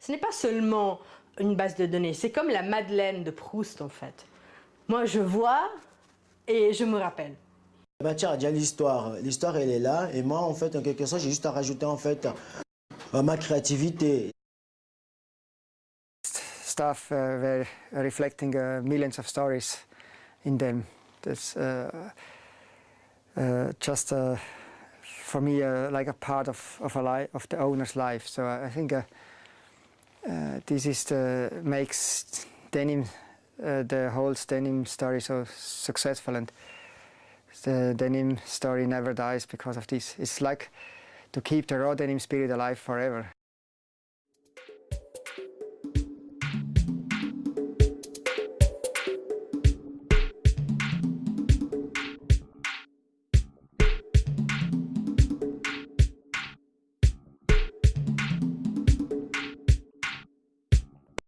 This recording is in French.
ce n'est pas seulement une base de données, c'est comme la Madeleine de Proust en fait. Moi je vois et je me rappelle. La matière a déjà l'histoire, l'histoire elle est là et moi en fait en quelque sorte j'ai juste à rajouter en fait euh, ma créativité. Stuff uh, were reflecting uh, millions of stories in them. That's uh, uh, just uh, for me uh, like a part of of a life of the owner's life. So I think uh, uh, this is the makes denim uh, the whole denim story so successful and the denim story never dies because of this. It's like to keep the raw denim spirit alive forever.